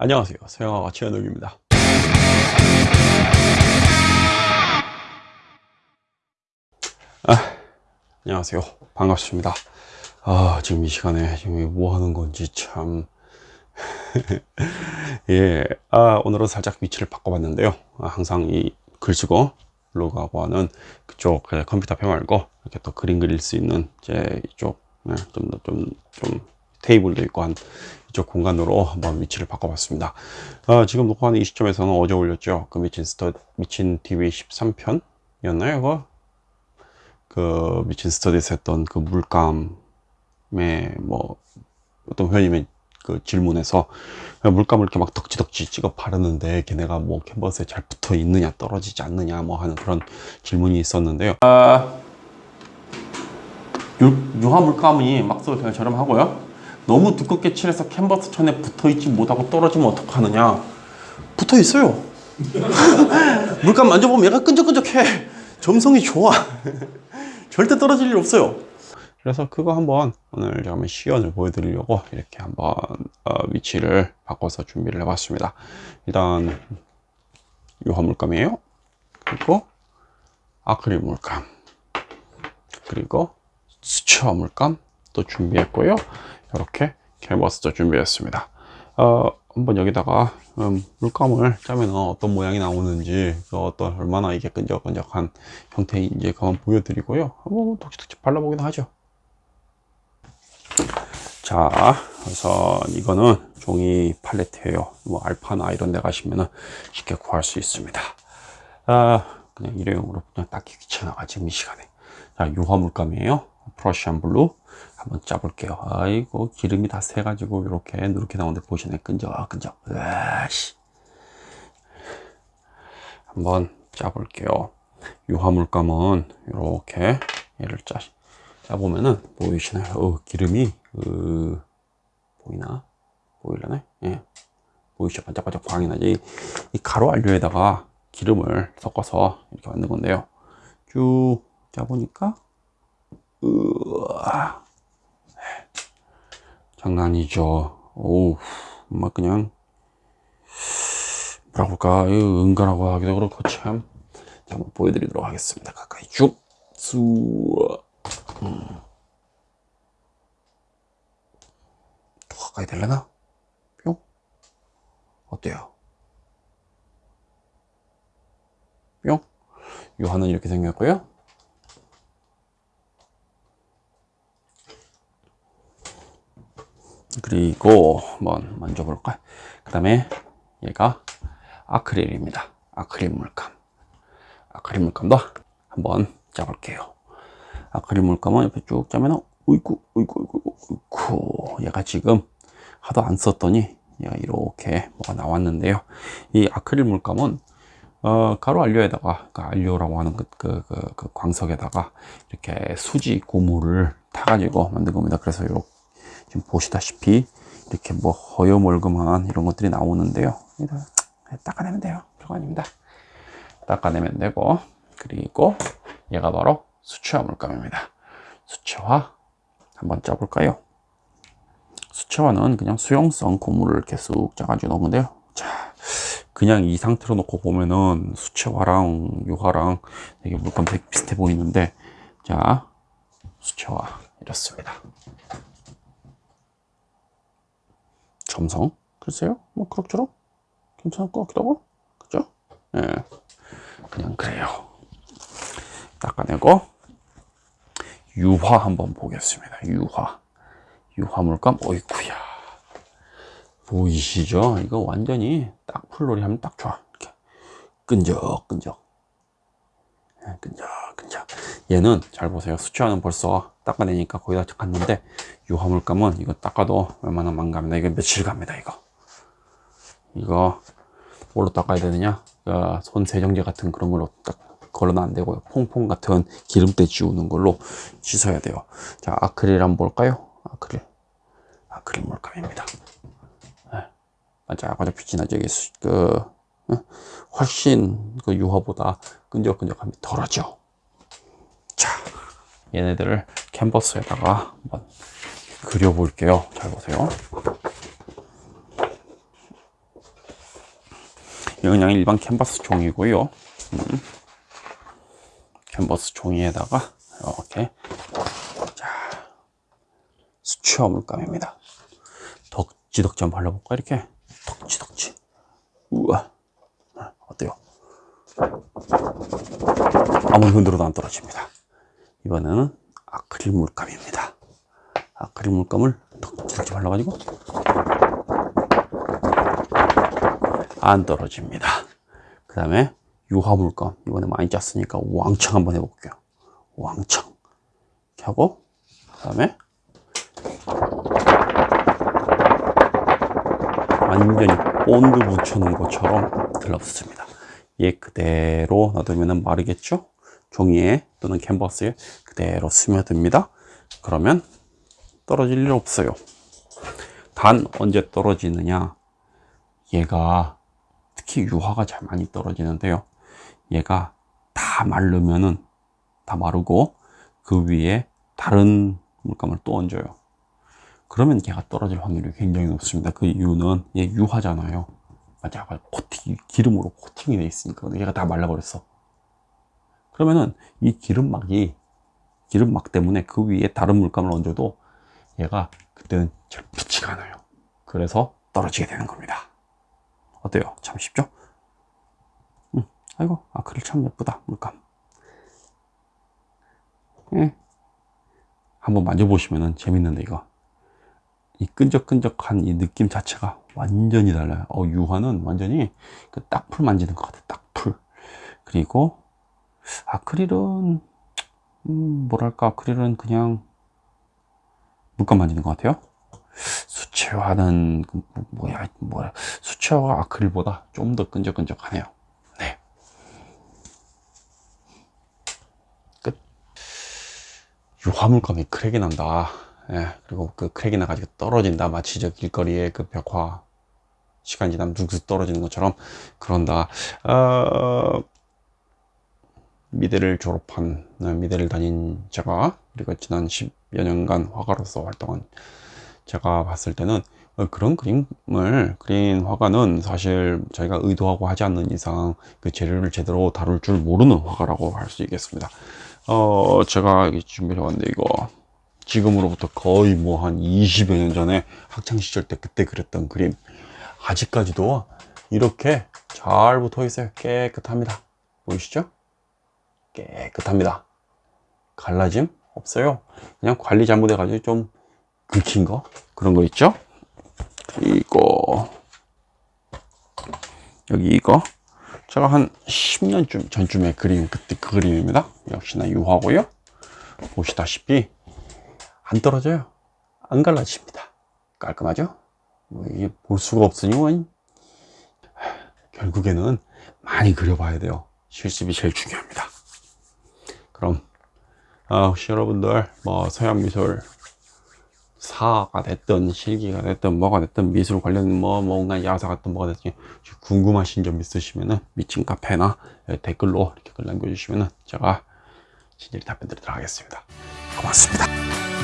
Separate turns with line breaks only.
안녕하세요. 서영아가 최현욱입니다. 아, 안녕하세요. 반갑습니다. 아 지금 이 시간에 지금 뭐 하는 건지 참. 예, 아, 오늘은 살짝 위치를 바꿔봤는데요. 아, 항상 이 글쓰고 로그하고 하는 그쪽 컴퓨터 앞에 말고 이렇게 또 그림 그릴 수 있는 제 이쪽 좀더좀좀 테이블도 있고 한 이쪽 공간으로 한번 위치를 바꿔봤습니다. 어, 지금 녹화하는 이 시점에서는 어제 올렸죠. 그 미친 스터 미친 TV 13편이었나요? 그거? 그 미친 스터디에서 했던 그 물감의 뭐 어떤 회원님의 그 질문에서 물감을 이렇게 막 덕지덕지 찍어 바르는데 걔네가 뭐 캔버스에 잘 붙어 있느냐 떨어지지 않느냐 뭐 하는 그런 질문이 있었는데요. 아, 유화 물감이 막서 그냥 저렴하고요. 너무 두껍게 칠해서 캔버스 천에 붙어있지 못하고 떨어지면 어떡하느냐? 붙어있어요. 물감 만져보면 얘가 끈적끈적해. 점성이 좋아. 절대 떨어질 일 없어요. 그래서 그거 한번 오늘 한번 시연을 보여드리려고 이렇게 한번 어, 위치를 바꿔서 준비를 해봤습니다. 일단 유화 물감이에요. 그리고 아크릴 물감. 그리고 수채화 물감 또 준비했고요 이렇게 캔버스도 준비했습니다. 어, 한번 여기다가 음, 물감을 짜면 어떤 모양이 나오는지 그 어떤 얼마나 이게 끈적끈적한 형태인지 한번 보여드리고요. 한번 덕지덕지 발라보기도 하죠. 자 우선 이거는 종이 팔레트예요. 뭐 알파나 이런 데 가시면 은 쉽게 구할 수 있습니다. 아, 그냥 일회용으로 그냥 닦기 귀찮아가지고 이 시간에. 자 유화 물감이에요 프러시안 블루 한번 짜볼게요. 아이고 기름이 다 새가지고 이렇게 누렇게 나오는데 보시네. 끈적끈적. 으아씨. 한번 짜볼게요. 유화물감은 이렇게 얘를 짜 짜보면은 보이시나요? 어, 기름이 으, 보이나? 보일라네? 예. 보이시죠? 반짝반짝 광이 나지. 이 가루 안료에다가 기름을 섞어서 이렇게 만든 건데요. 쭉 짜보니까 으아. 장난이죠. 오우 막 그냥 뭐라 볼까? 은근하고 하기도 그렇고 참. 한번 보여드리도록 하겠습니다. 가까이 쭉 수 음. 더 가까이 될려나? 뿅. 어때요? 뿅. 유화는 이렇게 생겼고요 그리고 한번 만져볼까 그 다음에 얘가 아크릴입니다. 아크릴 물감. 아크릴 물감도 한번 짜볼게요. 아크릴 물감은 옆에 쭉 짜면 어이구 어이구 어이구 어이구. 얘가 지금 하도 안 썼더니 얘가 이렇게 뭐가 나왔는데요. 이 아크릴 물감은 어, 가루 안료에다가 그 안료라고 하는 그, 그, 그, 그 광석에다가 이렇게 수지 고무를 타가지고 만든 겁니다. 그래서 이렇게 지금 보시다시피 이렇게 뭐 허여멀끔한 이런 것들이 나오는데요. 닦아내면 돼요. 별거 아닙니다. 닦아내면 되고 그리고 얘가 바로 수채화 물감입니다. 수채화 한번 짜볼까요? 수채화는 그냥 수용성 고무를 이렇게 쑥 짜가지고 넣은 건데요. 자 그냥 이 상태로 놓고 보면은 수채화랑 유화랑 되게 물감 되게 비슷해 보이는데 자 수채화 이렇습니다 점성? 글쎄요. 뭐 그럭저럭? 괜찮을 것 같기도 하고. 그죠? 예. 그냥 그래요. 닦아내고. 유화 한번 보겠습니다. 유화. 유화 물감 어이쿠야. 보이시죠? 이거 완전히 딱 풀놀이 하면 딱 좋아. 이렇게. 끈적끈적. 예, 끈적끈적 얘는 잘 보세요. 수치화는 벌써 닦아내니까 거의 다 갔는데 유화물감은 이거 닦아도 웬만하면 망갑니다. 이거 며칠 갑니다 이거. 이거 뭘로 닦아야 되느냐? 그손 세정제 같은 그런 걸로 딱 걸어는 안 되고요. 퐁퐁 같은 기름때 지우는 걸로 씻어야 돼요. 자 아크릴 한번 볼까요? 아크릴. 아크릴 물감입니다. 네. 반짝반짝 빛이 나죠 이게 그 훨씬 그 유화보다 끈적끈적함이 덜하죠. 자 얘네들을 캔버스에다가 한번 그려볼게요 잘 보세요 이건 그냥 일반 캔버스 종이고요. 음. 캔버스 종이에다가 이렇게 자 수채화 물감입니다. 덕지덕지 한번 발라볼까 이렇게 덕지덕지. 우와 어때요? 아무리 흔들어도 안 떨어집니다. 이번에는 아크릴 물감입니다. 아크릴 물감을 덕지덕지 발라가지고 안 떨어집니다. 그 다음에 유화 물감 이번에 많이 짰으니까 왕창 한번 해볼게요. 왕창 이렇게 하고 그 다음에 완전히 본드 붙여놓은 것처럼 들러붙습니다. 얘 그대로 놔두면 마르겠죠? 종이에 또는 캔버스에 그대로 스며듭니다. 그러면 떨어질 일 없어요. 단 언제 떨어지느냐? 얘가 특히 유화가 잘 많이 떨어지는데요. 얘가 다 마르면은 다 마르고 그 위에 다른 물감을 또 얹어요. 그러면 얘가 떨어질 확률이 굉장히 높습니다. 그 이유는 얘 유화잖아요. 맞아, 코팅, 기름으로 코팅이 돼 있으니까 얘가 다 말라버렸어. 그러면은 이 기름막이 기름막 때문에 그 위에 다른 물감을 얹어도 얘가 그때는 잘 붙지가 않아요. 그래서 떨어지게 되는 겁니다. 어때요? 참 쉽죠? 응. 아이고 아크릴 참 예쁘다 물감. 예. 한번 만져보시면은 재밌는데 이거 이 끈적끈적한 이 느낌 자체가 완전히 달라요. 어, 유화는 완전히 그 딱풀 만지는 것 같아. 딱풀. 그리고 아크릴은 음, 뭐랄까 아크릴은 그냥 물감 만지는 것 같아요. 수채화는 그 뭐- 뭐야 뭐야 수채화가 아크릴보다 좀 더 끈적끈적하네요. 네. 끝. 유화 물감이 크랙이 난다. 예, 그리고 그 크랙이 나가지고 떨어진다. 마치 저 길거리에 그 벽화 시간 지나면 뚝뚝 떨어지는 것처럼 그런다. 어, 미대를 졸업한 어, 미대를 다닌 제가 그리고 지난 10여 년간 화가로서 활동한 제가 봤을 때는 어, 그런 그림을 그린 화가는 사실 저희가 의도하고 하지 않는 이상 그 재료를 제대로 다룰 줄 모르는 화가라고 할 수 있겠습니다. 어, 제가 여기 준비해 왔는데 이거 지금으로부터 거의 뭐 한 20여 년 전에 학창 시절 때 그때 그렸던 그림 아직까지도 이렇게 잘 붙어 있어요. 깨끗합니다. 보이시죠? 깨끗합니다. 갈라짐 없어요. 그냥 관리 잘못해 가지고 좀 긁힌 거 그런 거 있죠? 이거 여기 이거 제가 한 10년쯤 전쯤에 그린 그때 그 그림입니다. 역시나 유화고요. 보시다시피 안 떨어져요. 안 갈라집니다. 깔끔하죠? 뭐 이게 볼 수가 없으니 뭐 결국에는 많이 그려봐야 돼요. 실습이 제일 중요합니다. 그럼 아, 혹시 여러분들 뭐 서양 미술 사가 됐든 실기가 됐든 뭐가 됐든 미술 관련 뭐 뭔가 야사 같은 뭐가 됐든 궁금하신 점 있으시면은 미친 카페나 댓글로 이렇게 글 남겨주시면은 제가 친절히 답변 드리도록 하겠습니다. 고맙습니다.